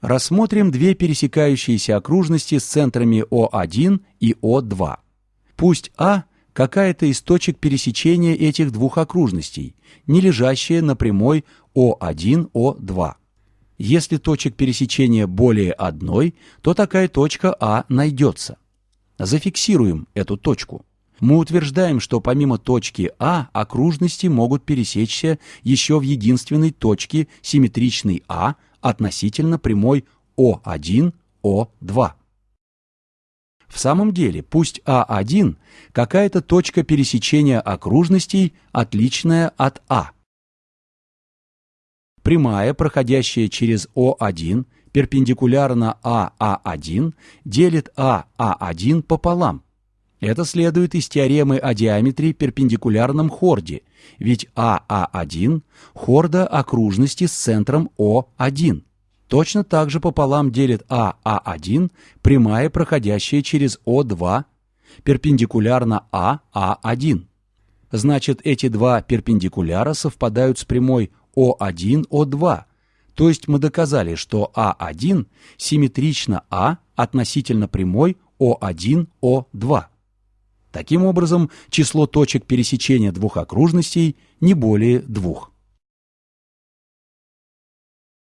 Рассмотрим две пересекающиеся окружности с центрами О1 и О2. Пусть А – какая-то из точек пересечения этих двух окружностей, не лежащая на прямой О1, О2. Если точек пересечения более одной, то такая точка А найдется. Зафиксируем эту точку. Мы утверждаем, что помимо точки А окружности могут пересечься еще в единственной точке симметричной А относительно прямой О1, О2. В самом деле, пусть А1 – какая-то точка пересечения окружностей, отличная от А. Прямая, проходящая через О1, перпендикулярно АА1, делит АА1 пополам. Это следует из теоремы о диаметре перпендикулярном хорде, ведь АА1 – хорда окружности с центром О1. Точно так же пополам делит АА1 прямая, проходящая через О2, перпендикулярно АА1. Значит, эти два перпендикуляра совпадают с прямой О1, О2, то есть мы доказали, что А1 симметрично А относительно прямой О1, О2. Таким образом, число точек пересечения двух окружностей не более двух.